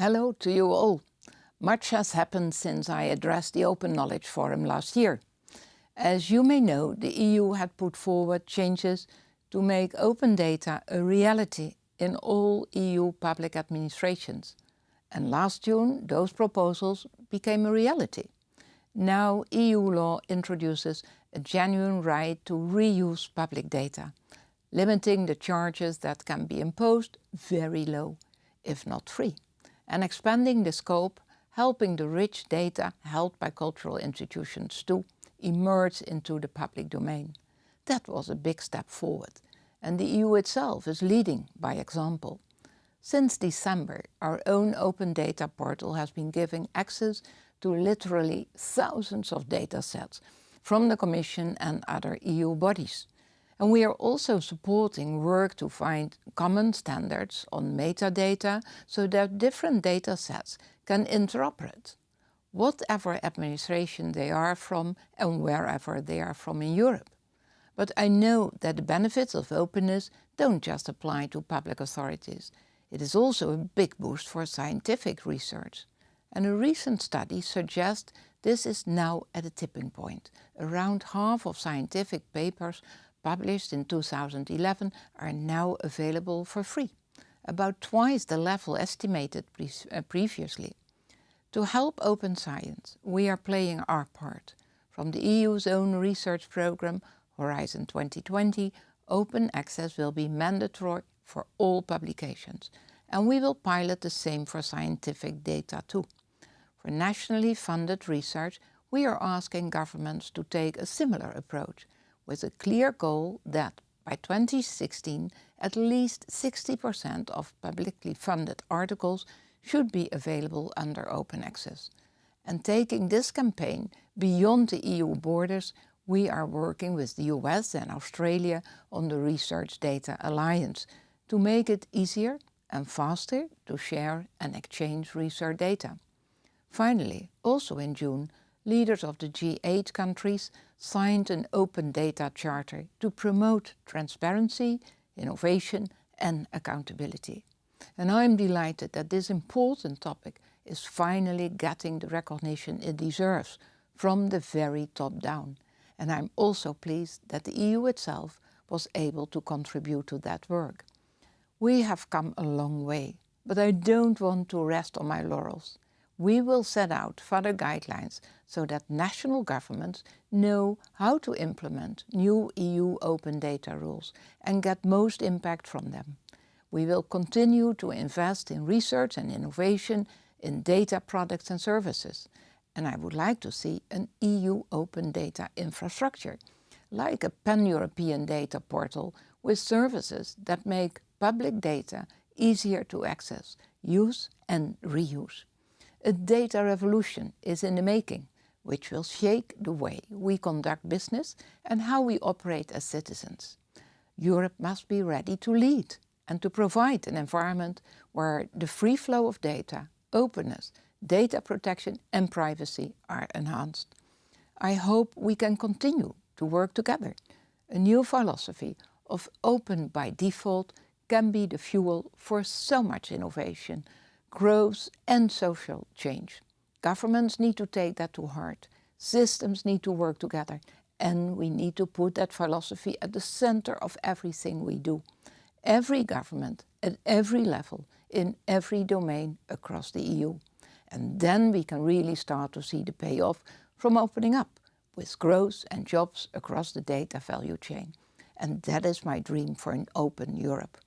Hello to you all. Much has happened since I addressed the Open Knowledge Forum last year. As you may know, the EU had put forward changes to make open data a reality in all EU public administrations. And last June, those proposals became a reality. Now EU law introduces a genuine right to reuse public data, limiting the charges that can be imposed very low, if not free and expanding the scope, helping the rich data held by cultural institutions to emerge into the public domain. That was a big step forward and the EU itself is leading by example. Since December, our own open data portal has been giving access to literally thousands of data sets from the Commission and other EU bodies. And we are also supporting work to find common standards on metadata so that different data sets can interoperate, whatever administration they are from and wherever they are from in Europe. But I know that the benefits of openness don't just apply to public authorities. It is also a big boost for scientific research. And a recent study suggests this is now at a tipping point. Around half of scientific papers published in 2011 are now available for free, about twice the level estimated pre uh, previously. To help open science, we are playing our part. From the EU's own research programme, Horizon 2020, open access will be mandatory for all publications, and we will pilot the same for scientific data too. For nationally funded research, we are asking governments to take a similar approach, with a clear goal that by 2016 at least 60% of publicly funded articles should be available under open access. And taking this campaign beyond the EU borders, we are working with the US and Australia on the Research Data Alliance to make it easier and faster to share and exchange research data. Finally, also in June, leaders of the G8 countries signed an open data charter to promote transparency, innovation and accountability. And I'm delighted that this important topic is finally getting the recognition it deserves from the very top down. And I'm also pleased that the EU itself was able to contribute to that work. We have come a long way, but I don't want to rest on my laurels we will set out further guidelines so that national governments know how to implement new EU open data rules and get most impact from them. We will continue to invest in research and innovation in data products and services. And I would like to see an EU open data infrastructure, like a pan-European data portal with services that make public data easier to access, use and reuse. A data revolution is in the making, which will shake the way we conduct business and how we operate as citizens. Europe must be ready to lead and to provide an environment where the free flow of data, openness, data protection and privacy are enhanced. I hope we can continue to work together. A new philosophy of open by default can be the fuel for so much innovation growth and social change. Governments need to take that to heart. Systems need to work together and we need to put that philosophy at the center of everything we do. Every government at every level, in every domain across the EU. And then we can really start to see the payoff from opening up with growth and jobs across the data value chain. And that is my dream for an open Europe.